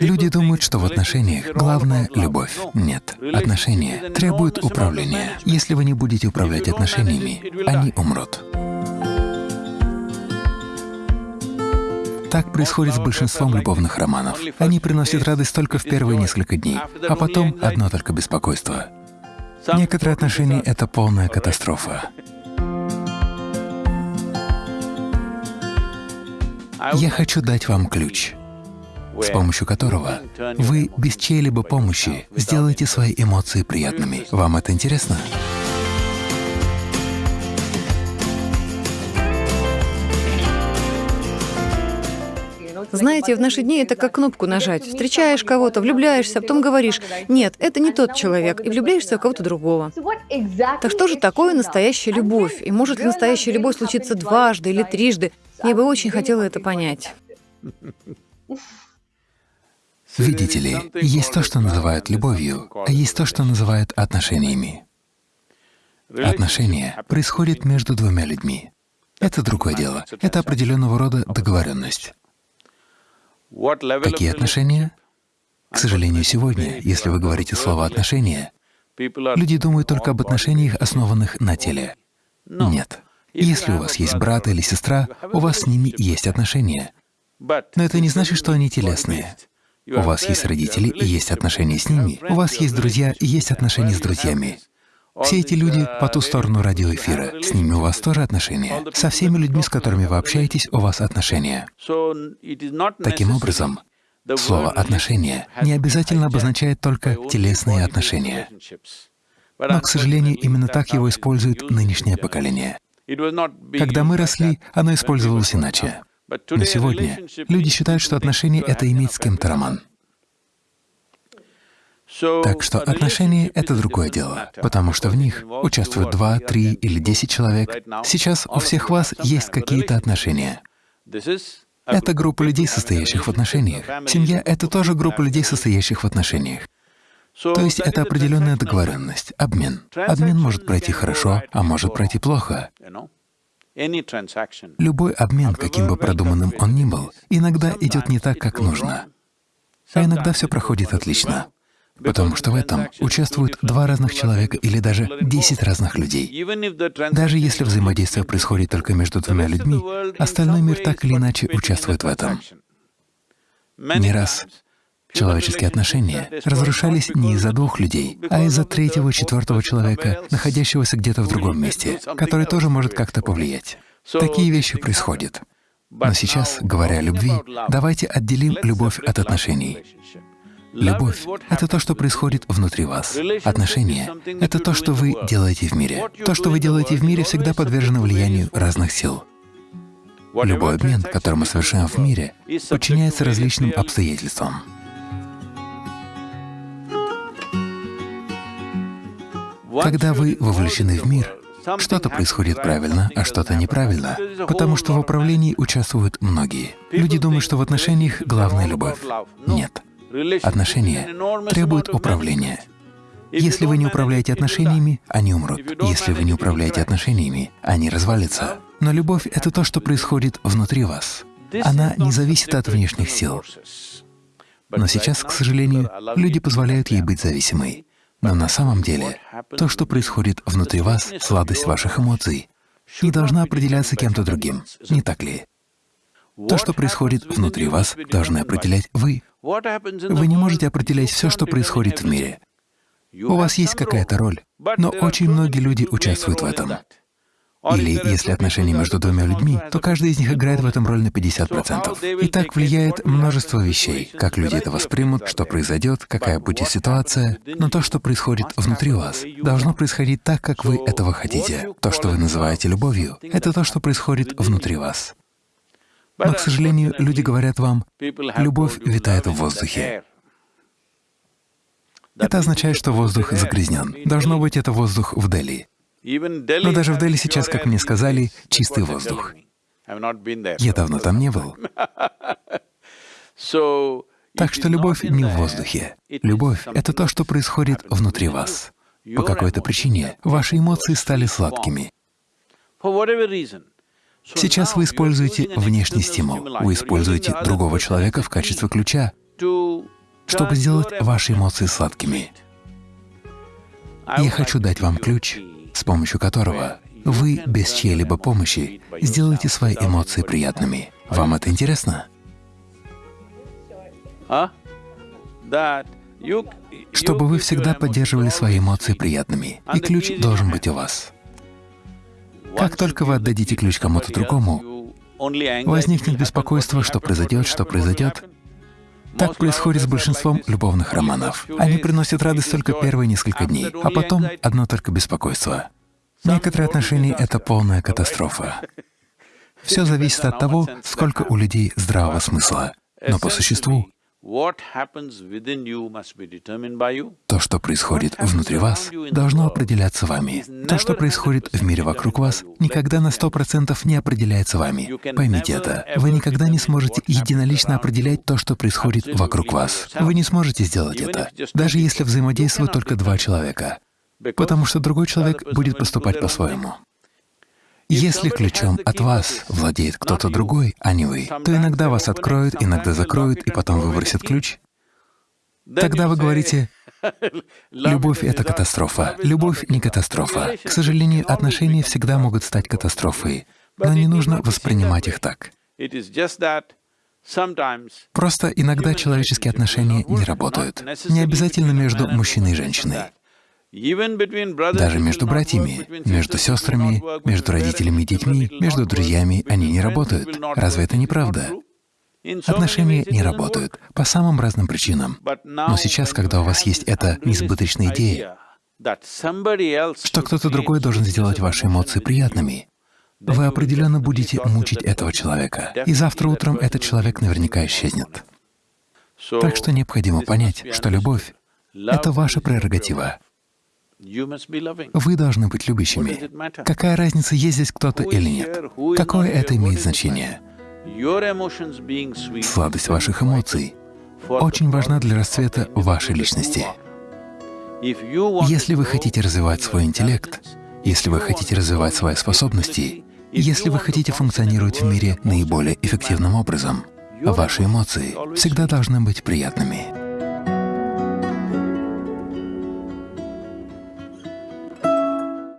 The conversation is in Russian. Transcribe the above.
Люди думают, что в отношениях главное — любовь. Нет. Отношения требуют управления. Если вы не будете управлять отношениями, они умрут. Так происходит с большинством любовных романов. Они приносят радость только в первые несколько дней, а потом одно только беспокойство. Некоторые отношения — это полная катастрофа. Я хочу дать вам ключ с помощью которого вы без чьей-либо помощи сделаете свои эмоции приятными. Вам это интересно? Знаете, в наши дни это как кнопку нажать. Встречаешь кого-то, влюбляешься, а потом говоришь, нет, это не тот человек, и влюбляешься в кого-то другого. Так что же такое настоящая любовь? И может ли настоящая любовь случиться дважды или трижды? Я бы очень хотела это понять. Видите ли, есть то, что называют любовью, а есть то, что называют отношениями. Отношения происходят между двумя людьми. Это другое дело. Это определенного рода договоренность. Какие отношения? К сожалению, сегодня, если вы говорите слово «отношения», люди думают только об отношениях, основанных на теле. Нет. Если у вас есть брат или сестра, у вас с ними есть отношения. Но это не значит, что они телесные. У вас есть родители и есть отношения с ними, у вас есть друзья и есть отношения с друзьями. Все эти люди по ту сторону радиоэфира, с ними у вас тоже отношения. Со всеми людьми, с которыми вы общаетесь, у вас отношения. Таким образом, слово «отношения» не обязательно обозначает только телесные отношения. Но, к сожалению, именно так его использует нынешнее поколение. Когда мы росли, оно использовалось иначе. Но сегодня люди считают, что отношения — это иметь с кем-то роман. Так что отношения — это другое дело, потому что в них участвуют два, три или десять человек. Сейчас у всех вас есть какие-то отношения. Это группа людей, состоящих в отношениях. Семья — это тоже группа людей, состоящих в отношениях. То есть это определенная договоренность, обмен. Обмен может пройти хорошо, а может пройти плохо. Любой обмен, каким бы продуманным он ни был, иногда идет не так, как нужно. А иногда все проходит отлично. Потому что в этом участвуют два разных человека или даже десять разных людей. Даже если взаимодействие происходит только между двумя людьми, остальной мир так или иначе участвует в этом. Не раз человеческие отношения разрушались не из-за двух людей, а из-за третьего, четвертого человека, находящегося где-то в другом месте, который тоже может как-то повлиять. Такие вещи происходят. Но сейчас, говоря о любви, давайте отделим любовь от отношений. Любовь — это то, что происходит внутри вас. Отношения — это то, что вы делаете в мире. То, что вы делаете в мире, всегда подвержено влиянию разных сил. Любой обмен, который мы совершаем в мире, подчиняется различным обстоятельствам. Когда вы вовлечены в мир, что-то происходит правильно, а что-то неправильно, потому что в управлении участвуют многие. Люди думают, что в отношениях главная любовь. Нет. Отношения требуют управления. Если вы не управляете отношениями, они умрут. Если вы не управляете отношениями, они развалятся. Но любовь — это то, что происходит внутри вас. Она не зависит от внешних сил. Но сейчас, к сожалению, люди позволяют ей быть зависимой. Но на самом деле, то, что происходит внутри вас, сладость ваших эмоций, не должна определяться кем-то другим, не так ли? То, что происходит внутри вас, должны определять вы. Вы не можете определять все, что происходит в мире. У вас есть какая-то роль, но очень многие люди участвуют в этом. Или если отношения между двумя людьми, то каждый из них играет в этом роль на 50%. И так влияет множество вещей, как люди это воспримут, что произойдет, какая будет ситуация. Но то, что происходит внутри вас, должно происходить так, как вы этого хотите. То, что вы называете любовью, — это то, что происходит внутри вас. Но, к сожалению, люди говорят вам, любовь витает в воздухе. Это означает, что воздух загрязнен. Должно быть, это воздух в Дели. Но даже в Дели сейчас, как мне сказали, чистый воздух. Я давно там не был. Так что любовь не в воздухе. Любовь — это то, что происходит внутри вас. По какой-то причине ваши эмоции стали сладкими. Сейчас вы используете внешний стимул, вы используете другого человека в качестве ключа. чтобы сделать ваши эмоции сладкими. Я хочу дать вам ключ, с помощью которого вы без чьей-либо помощи сделаете свои эмоции приятными. Вам это интересно? Чтобы вы всегда поддерживали свои эмоции приятными, и ключ должен быть у вас. Как только вы отдадите ключ кому-то другому, возникнет беспокойство, что произойдет, что произойдет. Так происходит с большинством любовных романов. Они приносят радость только первые несколько дней, а потом одно только беспокойство. Некоторые отношения — это полная катастрофа. Все зависит от того, сколько у людей здравого смысла. Но по существу то, что происходит внутри вас, должно определяться вами. То, что происходит в мире вокруг вас, никогда на сто процентов не определяется вами. Поймите это. Вы никогда не сможете единолично определять то, что происходит вокруг вас. Вы не сможете сделать это, даже если взаимодействуют только два человека, потому что другой человек будет поступать по-своему. Если ключом от вас владеет кто-то другой, а не вы, то иногда вас откроют, иногда закроют, и потом выбросят ключ. Тогда вы говорите, любовь — это катастрофа. Любовь — не катастрофа. К сожалению, отношения всегда могут стать катастрофой, но не нужно воспринимать их так. Просто иногда человеческие отношения не работают. Не обязательно между мужчиной и женщиной. Даже между братьями, между сестрами, между родителями и детьми, между друзьями они не работают. Разве это не правда? Отношения не работают по самым разным причинам. Но сейчас, когда у вас есть эта несбыточная идея, что кто-то другой должен сделать ваши эмоции приятными, вы определенно будете мучить этого человека, и завтра утром этот человек наверняка исчезнет. Так что необходимо понять, что любовь — это ваша прерогатива. Вы должны быть любящими. Какая разница, есть здесь кто-то или нет? Какое это имеет значение? Сладость ваших эмоций очень важна для расцвета вашей личности. Если вы хотите развивать свой интеллект, если вы хотите развивать свои способности, если вы хотите функционировать в мире наиболее эффективным образом, ваши эмоции всегда должны быть приятными.